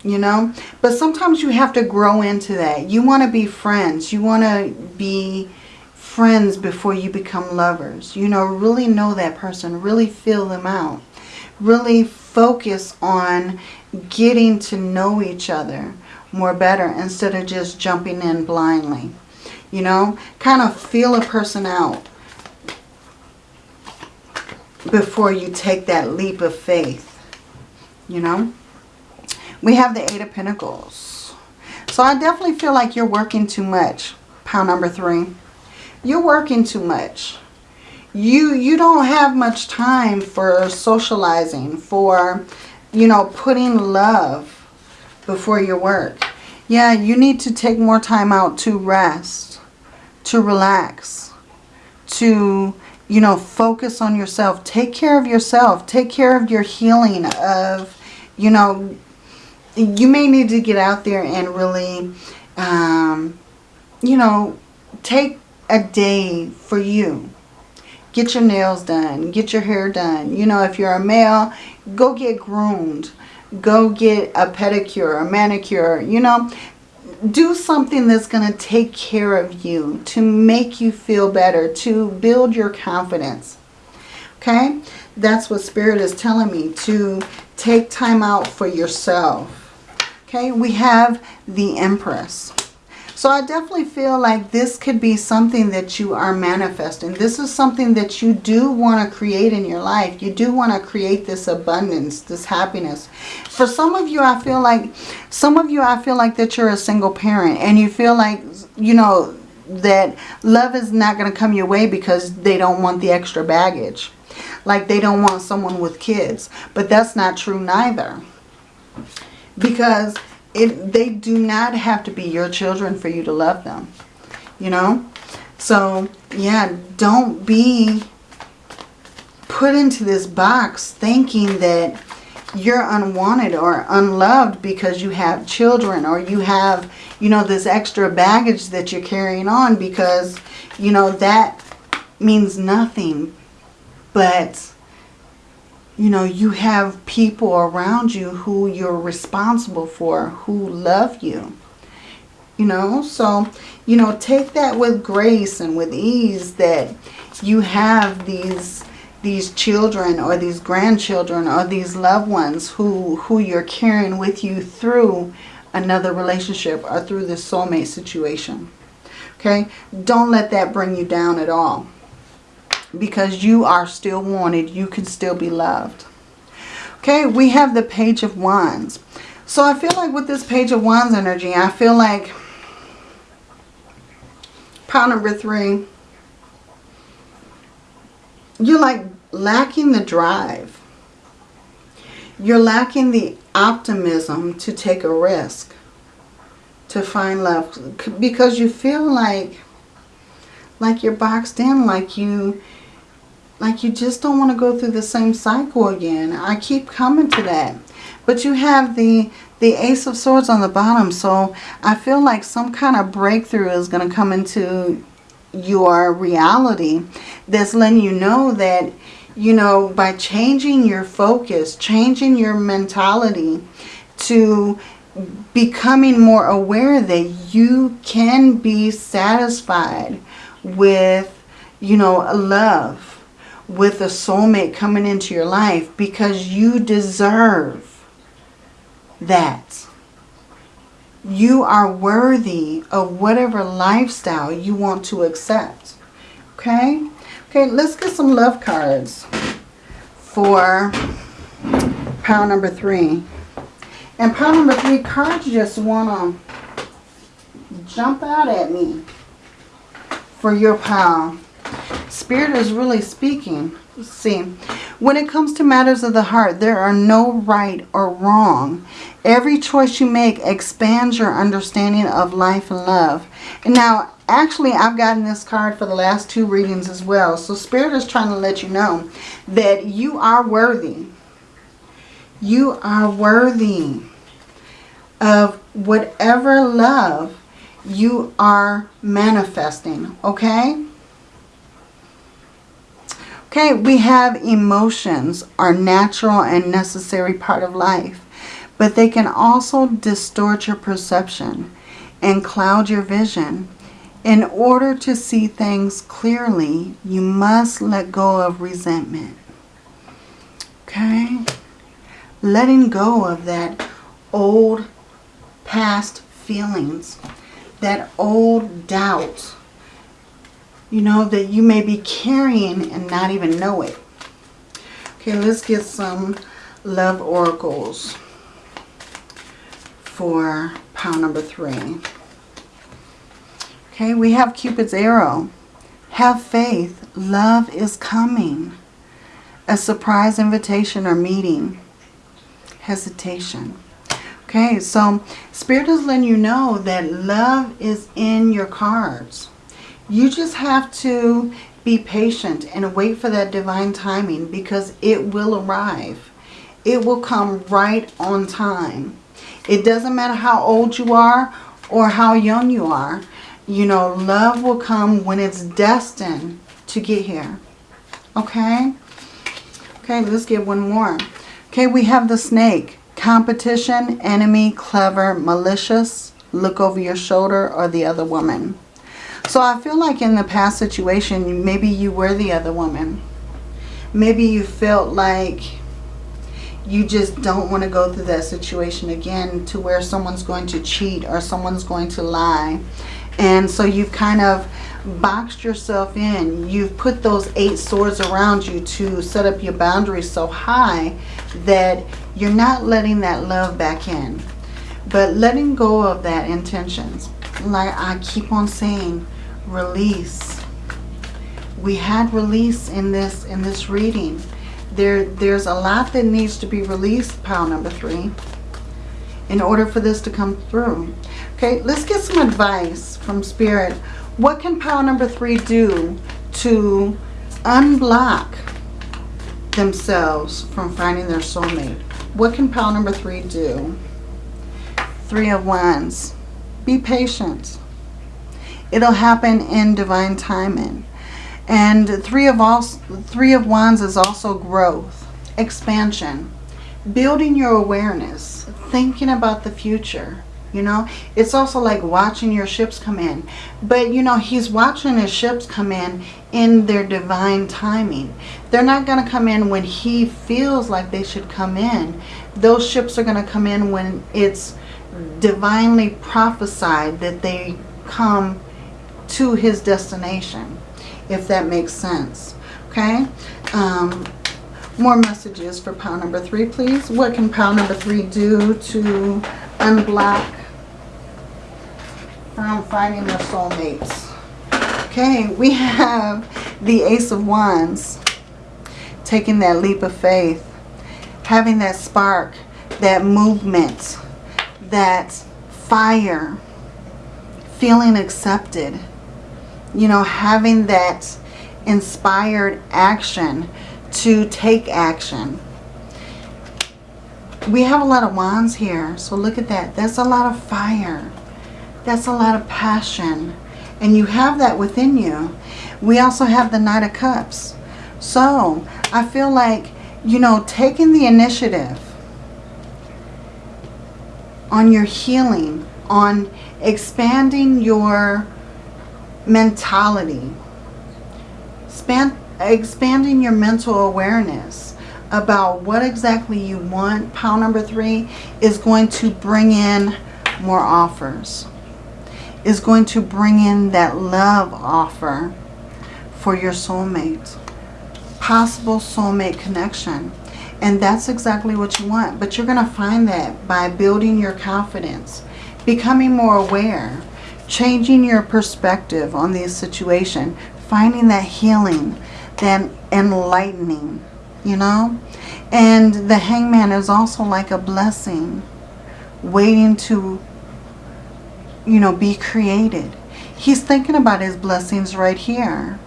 you know. But sometimes you have to grow into that. You want to be friends. You want to be friends before you become lovers. You know, really know that person. Really feel them out. Really focus on getting to know each other more better instead of just jumping in blindly. You know, kind of feel a person out before you take that leap of faith. You know, we have the Eight of Pentacles. So I definitely feel like you're working too much. Pound number three. You're working too much. You, you don't have much time for socializing, for, you know, putting love before your work. Yeah, you need to take more time out to rest, to relax, to, you know, focus on yourself. Take care of yourself. Take care of your healing of, you know, you may need to get out there and really, um, you know, take a day for you. Get your nails done. Get your hair done. You know, if you're a male, go get groomed. Go get a pedicure, a manicure. You know, do something that's going to take care of you, to make you feel better, to build your confidence. Okay? That's what Spirit is telling me, to take time out for yourself. Okay, we have the Empress. So I definitely feel like this could be something that you are manifesting. This is something that you do want to create in your life. You do want to create this abundance, this happiness. For some of you, I feel like, some of you, I feel like that you're a single parent and you feel like, you know, that love is not going to come your way because they don't want the extra baggage. Like they don't want someone with kids. But that's not true neither. Because it, they do not have to be your children for you to love them. You know? So, yeah, don't be put into this box thinking that you're unwanted or unloved because you have children or you have, you know, this extra baggage that you're carrying on because, you know, that means nothing. But you know, you have people around you who you're responsible for, who love you. You know, so, you know, take that with grace and with ease that you have these these children or these grandchildren or these loved ones who, who you're carrying with you through another relationship or through this soulmate situation. Okay? Don't let that bring you down at all because you are still wanted. You can still be loved. Okay, we have the Page of Wands. So I feel like with this Page of Wands energy, I feel like pile number three, you're like lacking the drive. You're lacking the optimism to take a risk, to find love. Because you feel like, like you're boxed in, like you like you just don't want to go through the same cycle again. I keep coming to that. But you have the, the Ace of Swords on the bottom. So I feel like some kind of breakthrough is going to come into your reality that's letting you know that, you know, by changing your focus, changing your mentality to becoming more aware that you can be satisfied with, you know, love with a soulmate coming into your life because you deserve that. You are worthy of whatever lifestyle you want to accept. Okay? Okay, let's get some love cards for pile number three. And pile number three, cards just want to jump out at me for your pile. Spirit is really speaking. See, when it comes to matters of the heart, there are no right or wrong. Every choice you make expands your understanding of life and love. And now, actually, I've gotten this card for the last two readings as well. So Spirit is trying to let you know that you are worthy. You are worthy of whatever love you are manifesting. Okay? Okay, we have emotions are natural and necessary part of life but they can also distort your perception and cloud your vision. In order to see things clearly, you must let go of resentment. Okay? Letting go of that old past feelings, that old doubt, you know, that you may be carrying and not even know it. Okay, let's get some love oracles for pile number three. Okay, we have Cupid's arrow. Have faith. Love is coming. A surprise invitation or meeting. Hesitation. Okay, so Spirit is letting you know that love is in your cards. You just have to be patient and wait for that divine timing because it will arrive. It will come right on time. It doesn't matter how old you are or how young you are. You know, love will come when it's destined to get here. Okay? Okay, let's get one more. Okay, we have the snake. Competition, enemy, clever, malicious, look over your shoulder, or the other woman. So I feel like in the past situation, maybe you were the other woman. Maybe you felt like you just don't want to go through that situation again to where someone's going to cheat or someone's going to lie. And so you've kind of boxed yourself in. You've put those eight swords around you to set up your boundaries so high that you're not letting that love back in. But letting go of that intentions. Like I keep on saying, release. We had release in this in this reading there, there's a lot that needs to be released, pile number three, in order for this to come through. Okay, let's get some advice from Spirit. What can pile number three do to unblock themselves from finding their soulmate? What can pile number three do? Three of Wands. Be patient. It'll happen in divine timing. And three of, all, three of Wands is also growth, expansion, building your awareness, thinking about the future. You know, it's also like watching your ships come in. But, you know, he's watching his ships come in in their divine timing. They're not going to come in when he feels like they should come in. Those ships are going to come in when it's divinely prophesied that they come to his destination if that makes sense. Okay? Um, more messages for pile number three, please. What can pile number three do to unblock from finding their soulmates? Okay, we have the Ace of Wands taking that leap of faith, having that spark, that movement, that fire, feeling accepted, you know, having that inspired action to take action. We have a lot of wands here, so look at that. That's a lot of fire. That's a lot of passion. And you have that within you. We also have the Knight of Cups. So, I feel like, you know, taking the initiative on your healing, on expanding your mentality. Span expanding your mental awareness about what exactly you want. Pile number three is going to bring in more offers. Is going to bring in that love offer for your soulmate. Possible soulmate connection. And that's exactly what you want. But you're going to find that by building your confidence, becoming more aware, changing your perspective on the situation, finding that healing, that enlightening, you know. And the hangman is also like a blessing waiting to, you know, be created. He's thinking about his blessings right here.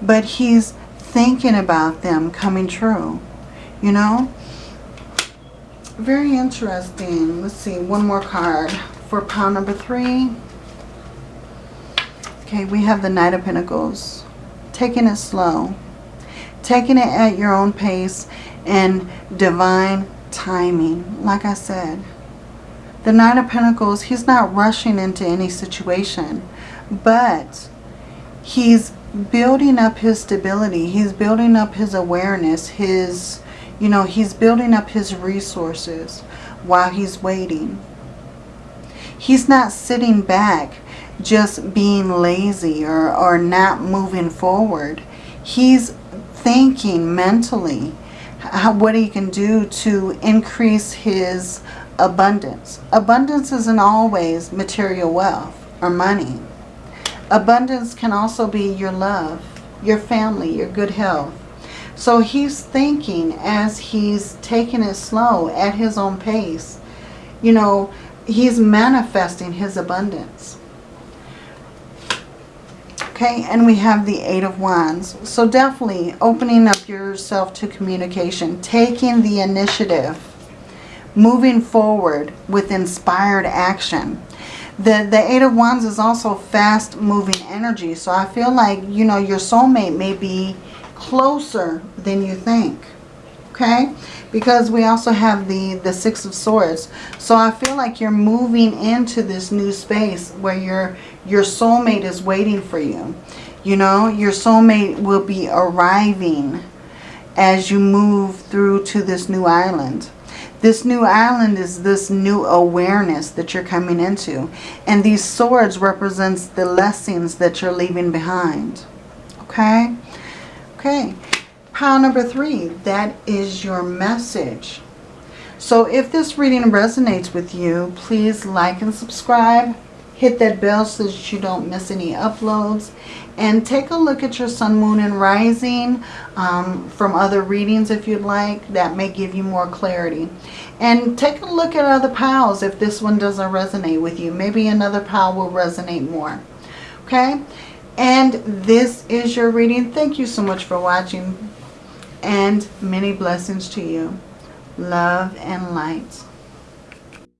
But he's thinking about them coming true, you know. Very interesting. Let's see, one more card for pile number three. Okay, we have the Knight of Pentacles. Taking it slow. Taking it at your own pace and divine timing. Like I said, the Knight of Pentacles, he's not rushing into any situation. But he's building up his stability. He's building up his awareness. His, you know, he's building up his resources while he's waiting. He's not sitting back just being lazy or, or not moving forward. He's thinking mentally how, what he can do to increase his abundance. Abundance isn't always material wealth or money. Abundance can also be your love, your family, your good health. So he's thinking as he's taking it slow at his own pace. You know, he's manifesting his abundance. Okay, and we have the Eight of Wands. So definitely opening up yourself to communication, taking the initiative, moving forward with inspired action. The, the Eight of Wands is also fast moving energy. So I feel like, you know, your soulmate may be closer than you think. Okay? Because we also have the, the Six of Swords. So I feel like you're moving into this new space where your, your soulmate is waiting for you. You know, your soulmate will be arriving as you move through to this new island. This new island is this new awareness that you're coming into. And these swords represents the lessons that you're leaving behind. Okay? Okay. Pile number three, that is your message. So if this reading resonates with you, please like and subscribe. Hit that bell so that you don't miss any uploads. And take a look at your sun, moon, and rising um, from other readings if you'd like. That may give you more clarity. And take a look at other piles if this one doesn't resonate with you. Maybe another pile will resonate more. Okay? And this is your reading. Thank you so much for watching. And many blessings to you. Love and light.